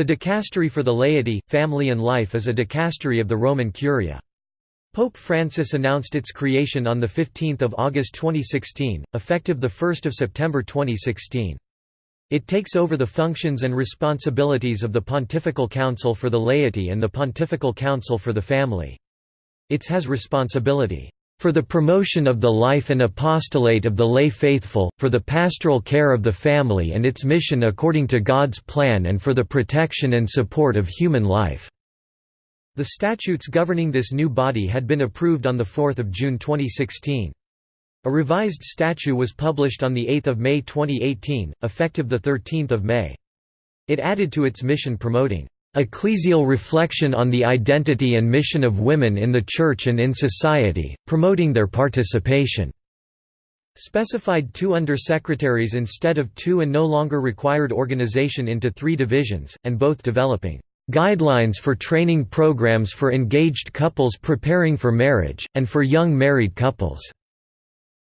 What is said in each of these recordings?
The dicastery for the laity, family and life is a dicastery of the Roman Curia. Pope Francis announced its creation on 15 August 2016, effective 1 September 2016. It takes over the functions and responsibilities of the Pontifical Council for the Laity and the Pontifical Council for the Family. It has responsibility for the promotion of the life and apostolate of the lay faithful, for the pastoral care of the family and its mission according to God's plan and for the protection and support of human life." The statutes governing this new body had been approved on 4 June 2016. A revised statute was published on 8 May 2018, effective 13 May. It added to its mission promoting ecclesial reflection on the identity and mission of women in the Church and in society, promoting their participation." Specified two undersecretaries instead of two and no longer required organization into three divisions, and both developing "...guidelines for training programs for engaged couples preparing for marriage, and for young married couples."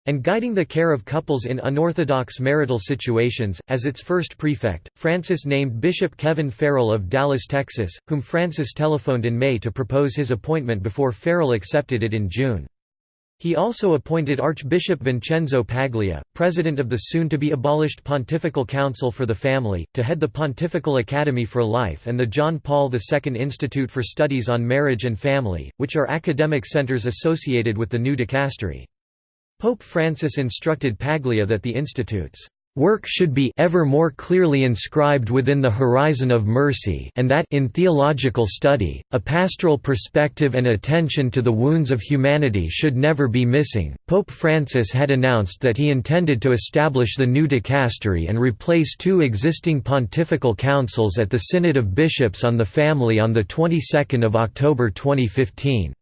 And guiding the care of couples in unorthodox marital situations. As its first prefect, Francis named Bishop Kevin Farrell of Dallas, Texas, whom Francis telephoned in May to propose his appointment before Farrell accepted it in June. He also appointed Archbishop Vincenzo Paglia, president of the soon-to-be abolished Pontifical Council for the Family, to head the Pontifical Academy for Life and the John Paul II Institute for Studies on Marriage and Family, which are academic centers associated with the new dicastery. Pope Francis instructed Paglia that the Institute's work should be ever more clearly inscribed within the horizon of mercy and that in theological study, a pastoral perspective and attention to the wounds of humanity should never be missing. Pope Francis had announced that he intended to establish the new dicastery and replace two existing pontifical councils at the Synod of Bishops on the Family on the 22nd of October 2015.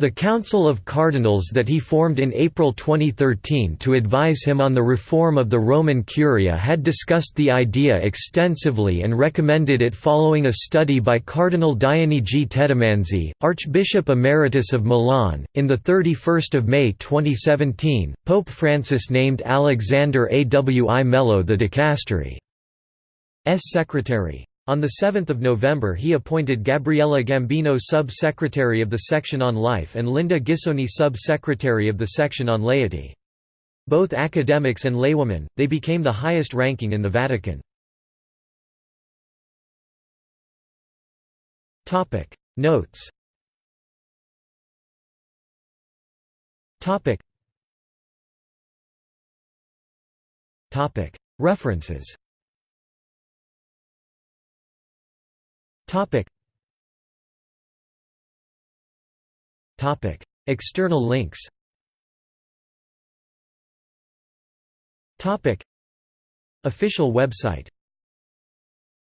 The Council of Cardinals that he formed in April 2013 to advise him on the reform of the Roman Curia had discussed the idea extensively and recommended it following a study by Cardinal Dionigi Tettamanzi, Archbishop Emeritus of Milan. In the 31st of May 2017, Pope Francis named Alexander Awi Mello the dicastery's secretary. On 7 November he appointed Gabriella Gambino Sub-Secretary of the Section on Life and Linda Ghisoni Sub-Secretary of the Section on Laity. Both academics and laywomen, they became the highest ranking in the Vatican. Notes References Topic. Topic. External links Topic. Official website